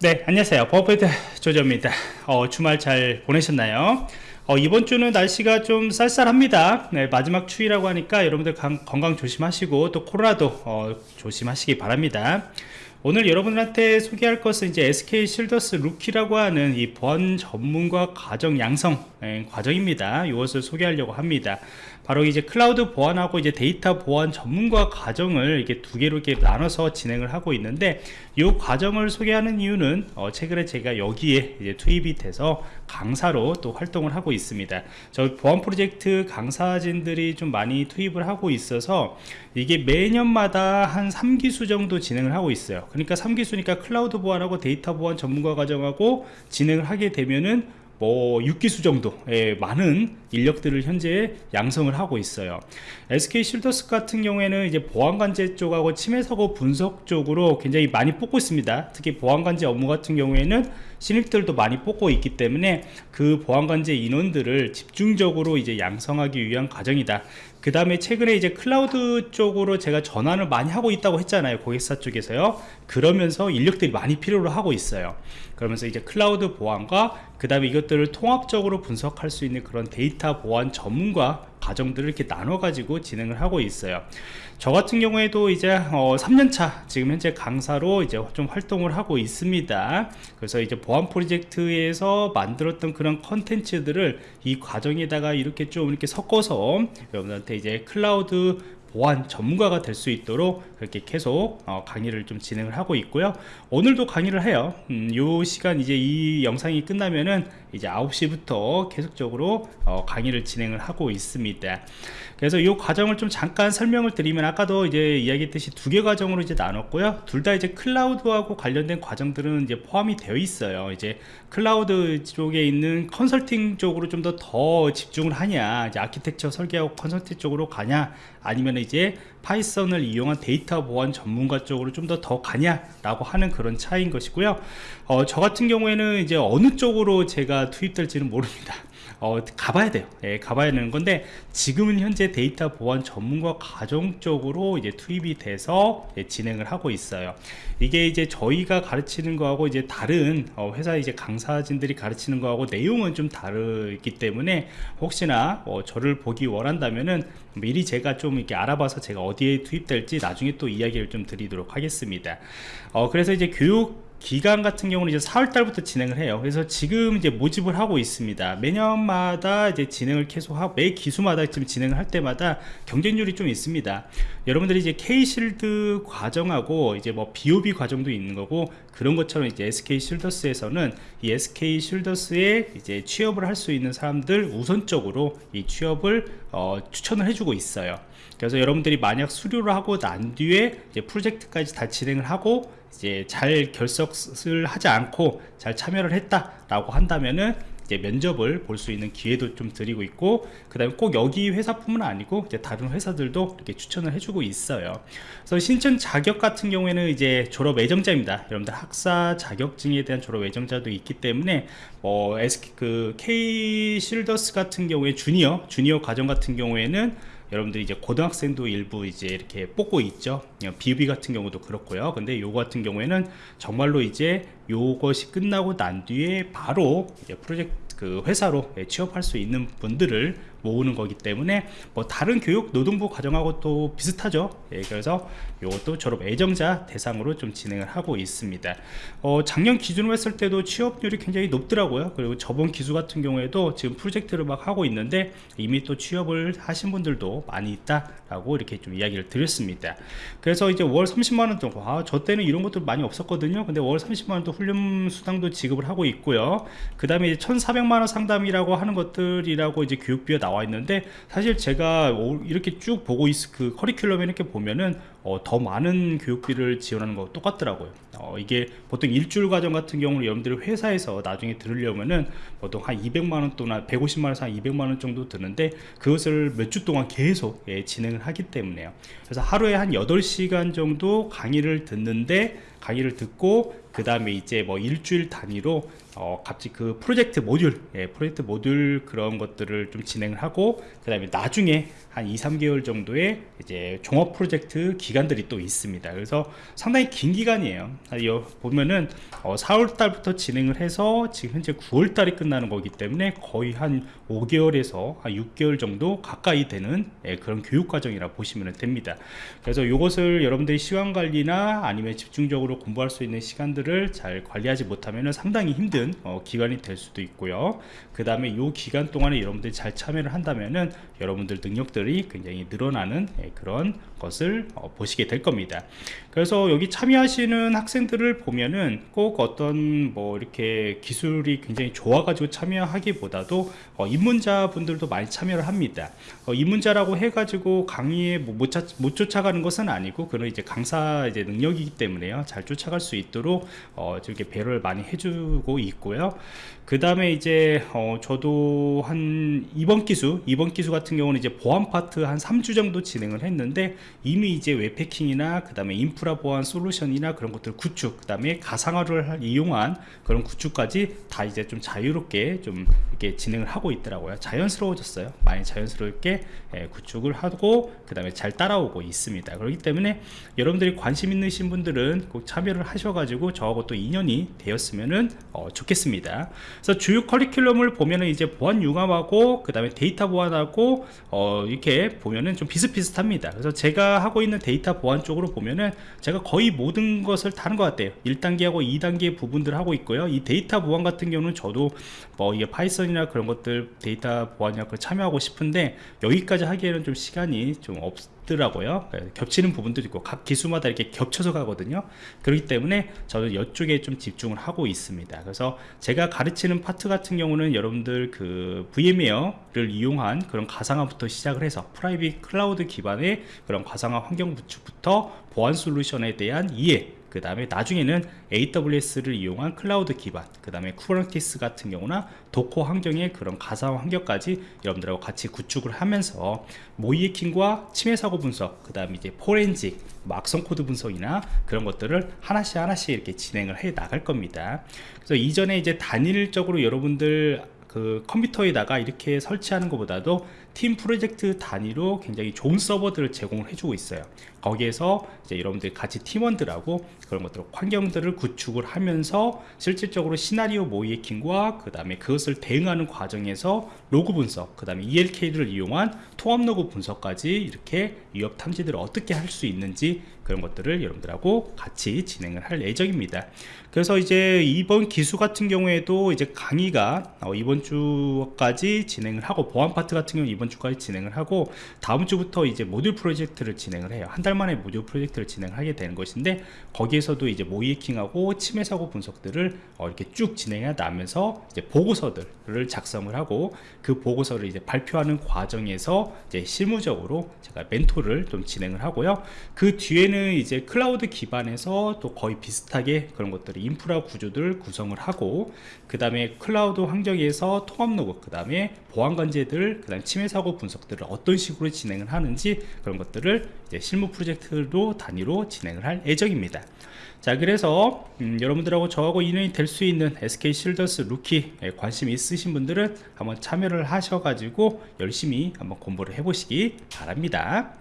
네 안녕하세요. 버퍼트 조조입니다. 어, 주말 잘 보내셨나요? 어, 이번 주는 날씨가 좀 쌀쌀합니다. 네, 마지막 추위라고 하니까 여러분들 강, 건강 조심하시고 또 코로나도 어, 조심하시기 바랍니다. 오늘 여러분들한테 소개할 것은 이제 SK 실더스 루키라고 하는 이 보안 전문가 과정 양성 예, 과정입니다. 이것을 소개하려고 합니다. 바로 이제 클라우드 보안하고 이제 데이터 보안 전문가 과정을 이게 두 개로 이렇게 나눠서 진행을 하고 있는데 이 과정을 소개하는 이유는 어 최근에 제가 여기에 이제 투입이 돼서 강사로 또 활동을 하고 있습니다. 저 보안 프로젝트 강사진들이 좀 많이 투입을 하고 있어서 이게 매년마다 한 3기수 정도 진행을 하고 있어요. 그러니까 3기수니까 클라우드 보안하고 데이터 보안 전문가 과정하고 진행을 하게 되면은 뭐 6기수 정도의 많은 인력들을 현재 양성을 하고 있어요. SK 실더스 같은 경우에는 이제 보안관제 쪽하고 침해 사고 분석 쪽으로 굉장히 많이 뽑고 있습니다. 특히 보안관제 업무 같은 경우에는 신입들도 많이 뽑고 있기 때문에 그 보안관제 인원들을 집중적으로 이제 양성하기 위한 과정이다 그 다음에 최근에 이제 클라우드 쪽으로 제가 전환을 많이 하고 있다고 했잖아요 고객사 쪽에서요. 그러면서 인력들이 많이 필요로 하고 있어요. 그러면서 이제 클라우드 보안과 그 다음에 이것들을 통합적으로 분석할 수 있는 그런 데이터 보안 전문가 과정들을 이렇게 나눠 가지고 진행을 하고 있어요. 저 같은 경우에도 이제 어, 3년차 지금 현재 강사로 이제 좀 활동을 하고 있습니다. 그래서 이제 보안 프로젝트에서 만들었던 그런 컨텐츠들을 이 과정에다가 이렇게 좀 이렇게 섞어서 여러분한테 이제 클라우드 보안 전문가가 될 수 있도록 그렇게 계속 어, 강의를 좀 진행을 하고 있고요. 오늘도 강의를 해요. 음, 요 시간 이제 이 영상이 끝나면은 이제 9시부터 계속적으로 어, 강의를 진행을 하고 있습니다. 그래서 이 과정을 좀 잠깐 설명을 드리면 아까도 이제 이야기했듯이 두 개 과정으로 이제 나눴고요. 둘 다 이제 클라우드하고 관련된 과정들은 이제 포함이 되어 있어요. 이제 클라우드 쪽에 있는 컨설팅 쪽으로 좀 더더 집중을 하냐 이제 아키텍처 설계하고 컨설팅 쪽으로 가냐 아니면 이제 파이썬을 이용한 데이터 보안 전문가 쪽으로 좀 더 더 가냐 라고 하는 그런 차이인 것이고요. 어, 저 같은 경우에는 이제 어느 쪽으로 제가 투입될지는 모릅니다 어, 가봐야 돼요. 예, 가봐야 되는 건데 지금은 현재 데이터 보안 전문가 과정 쪽으로 이제 투입이 돼서 예, 진행을 하고 있어요. 이게 이제 저희가 가르치는 거하고 이제 다른 어, 회사 이제 강사진들이 가르치는 거하고 내용은 좀 다르기 때문에 혹시나 어, 저를 보기 원한다면은 미리 제가 좀 이렇게 알아봐서 제가 어디에 투입될지 나중에 또 이야기를 좀 드리도록 하겠습니다. 어, 그래서 이제 교육 기간 같은 경우는 이제 4월 달부터 진행을 해요. 그래서 지금 이제 모집을 하고 있습니다. 매년마다 이제 진행을 계속 하고 매 기수마다 지금 진행을 할 때마다 경쟁률이 좀 있습니다. 여러분들이 이제 K실드 과정하고 이제 뭐 BOB 과정도 있는 거고 그런 것처럼 이제 SK 실더스에서는 이 SK 실더스에 이제 취업을 할 수 있는 사람들 우선적으로 이 취업을 어, 추천을 해주고 있어요. 그래서 여러분들이 만약 수료를 하고 난 뒤에 이제 프로젝트까지 다 진행을 하고 이제 잘 결석을 하지 않고 잘 참여를 했다라고 한다면은 이제 면접을 볼 수 있는 기회도 좀 드리고 있고 그 다음에 꼭 여기 회사뿐만 아니고 이제 다른 회사들도 이렇게 추천을 해주고 있어요. 그래서 신청 자격 같은 경우에는 이제 졸업 예정자입니다. 여러분들 학사 자격증에 대한 졸업 예정자도 있기 때문에 뭐 SK 그 K 실더스 같은 경우에 주니어 주니어 과정 같은 경우에는 여러분들이 이제 고등학생도 일부 이제 이렇게 뽑고 있죠. 비비 같은 경우도 그렇고요. 근데 요거 같은 경우에는 정말로 이제 요것이 끝나고 난 뒤에 바로 프로젝트 그 회사로 예, 취업할 수 있는 분들을 모으는 거기 때문에 뭐 다른 교육 노동부 과정하고 또 비슷하죠. 예, 그래서 이것도 졸업 예정자 대상으로 좀 진행을 하고 있습니다. 어, 작년 기준으로 했을 때도 취업률이 굉장히 높더라고요. 그리고 저번 기수 같은 경우에도 지금 프로젝트를 막 하고 있는데 이미 또 취업을 하신 분들도 많이 있다라고 이렇게 좀 이야기를 드렸습니다. 그래서 이제 월 30만원 정도 아, 저 때는 이런 것도 많이 없었거든요. 근데 월 30만원도 훈련 수당도 지급을 하고 있고요. 그 다음에 1400 300만원 상담이라고 하는 것들이라고 이제 교육비가 나와 있는데 사실 제가 이렇게 쭉 보고 있, 그 커리큘럼에 이렇게 보면은 어, 더 많은 교육비를 지원하는 거 똑같더라고요 어, 이게 보통 일주일 과정 같은 경우는 여러분들이 회사에서 나중에 들으려면은 보통 한 200만원 또나 150만원에서 한 200만원 정도 드는데 그것을 몇 주 동안 계속 예, 진행을 하기 때문에요 그래서 하루에 한 8시간 정도 강의를 듣는데 강의를 듣고 그 다음에 이제 뭐 일주일 단위로 어, 갑자기 그 프로젝트 모듈, 예, 프로젝트 모듈 그런 것들을 좀 진행을 하고, 그 다음에 나중에 한 2, 3개월 정도의 이제 종합 프로젝트 기간들이 또 있습니다. 그래서 상당히 긴 기간이에요. 아, 여, 보면은 어, 4월 달부터 진행을 해서 지금 현재 9월 달이 끝나는 거기 때문에 거의 한 5개월에서 한 6개월 정도 가까이 되는 예, 그런 교육 과정이라 보시면 됩니다. 그래서 이것을 여러분들이 시간 관리나 아니면 집중적으로 공부할 수 있는 시간들을 잘 관리하지 못하면 상당히 힘든 어, 기간이 될 수도 있고요. 그 다음에 이 기간 동안에 여러분들이 잘 참여를 한다면은 여러분들 능력들이 굉장히 늘어나는 예, 그런 것을 어, 보시게 될 겁니다. 그래서 여기 참여하시는 학생 들을 보면은 꼭 어떤 뭐 이렇게 기술이 굉장히 좋아가지고 참여하기보다도 어, 입문자 분들도 많이 참여를 합니다. 어, 입문자라고 해가지고 강의에 뭐 못, 차- 못 쫓아가는 것은 아니고 그런 이제 강사 이제 능력이기 때문에요. 잘 쫓아갈 수 있도록 어, 이렇게 배려를 많이 해주고 있고요. 그 다음에 이제 어, 저도 한 이번 기수 이번 기수 같은 경우는 이제 보안 파트 한 3주 정도 진행을 했는데 이미 이제 웹패킹이나 그 다음에 인프라 보안 솔루션이나 그런 것들 구축 그 다음에 가상화를 할- 이용한 그런 구축까지 다 이제 좀 자유롭게 좀 이렇게 진행을 하고 있더라고요. 자연스러워졌어요. 많이 자연스럽게 예, 구축을 하고 그 다음에 잘 따라오고 있습니다. 그렇기 때문에 여러분들이 관심 있으신 분들은 꼭 참여를 하셔가지고 저하고 또 인연이 되었으면은 어, 좋겠습니다. 그래서 주요 커리큘럼을 보면은 이제 보안 융합하고 그 다음에 데이터 보안하고 어, 이렇게 보면은 좀 비슷비슷합니다. 그래서 제가 하고 있는 데이터 보안 쪽으로 보면은 제가 거의 모든 것을 다루는 것 같아요. 1단계하고 2단계 부분들 하고 있고요. 이 데이터 보안 같은 경우는 저도 뭐 이게 파이썬이나 그런 것들 데이터 보안이나 그 참여하고 싶은데 여기까지 하기에는 좀 시간이 좀 없 더라고요. 예, 겹치는 부분도 있고 각 기수마다 이렇게 겹쳐서 가거든요. 그렇기 때문에 저는 이쪽에 좀 집중을 하고 있습니다. 그래서 제가 가르치는 파트 같은 경우는 여러분들 그 VMware를 이용한 그런 가상화부터 시작을 해서 private 클라우드 기반의 그런 가상화 환경 구축부터 보안 솔루션에 대한 이해 그 다음에 나중에는 AWS를 이용한 클라우드 기반 그 다음에 Kubernetes 같은 경우나 Docker 환경의 그런 가상 환경까지 여러분들하고 같이 구축을 하면서 모의해킹과 침해 사고 분석 그 다음에 이제 포렌직 뭐 악성 코드 분석이나 그런 것들을 하나씩 하나씩 이렇게 진행을 해 나갈 겁니다. 그래서 이전에 이제 단일적으로 여러분들 그 컴퓨터에다가 이렇게 설치하는 것보다도 팀 프로젝트 단위로 굉장히 좋은 서버들을 제공을 해주고 있어요. 거기에서 이제 여러분들 같이 팀원들하고 그런 것들 환경들을 구축을 하면서 실질적으로 시나리오 모의해킹과 그 다음에 그것을 대응하는 과정에서 로그 분석 그 다음에 ELK를 이용한 통합 로그 분석까지 이렇게 위협 탐지들을 어떻게 할 수 있는지 그런 것들을 여러분들하고 같이 진행을 할 예정입니다. 그래서 이제 이번 기수 같은 경우에도 이제 강의가 어, 이번 주까지 진행을 하고 보안 파트 같은 경우는 이번 주까지 진행을 하고 다음 주부터 이제 모듈 프로젝트를 진행을 해요. 한 달 만에 모듈 프로젝트를 진행하게 되는 것인데 거기에서도 이제 모의해킹하고 침해 사고 분석들을 어, 이렇게 쭉 진행해 나면서 이제 보고서들을 작성을 하고 그 보고서를 이제 발표하는 과정에서 이제 실무적으로 제가 멘토를 좀 진행을 하고요. 그 뒤에는 이제 클라우드 기반에서 또 거의 비슷하게 그런 것들을 인프라 구조들 구성을 하고 그 다음에 클라우드 환경에서 통합 로그 그 다음에 보안 관제들 그 다음에 침해 사고 분석들을 어떤 식으로 진행을 하는지 그런 것들을 이제 실무 프로젝트로 단위로 진행을 할 예정입니다. 자 그래서 음, 여러분들하고 저하고 인연이 될 수 있는 SK 실더스 루키에 관심 있으신 분들은 한번 참여를 하셔 가지고 열심히 한번 공부를 해 보시기 바랍니다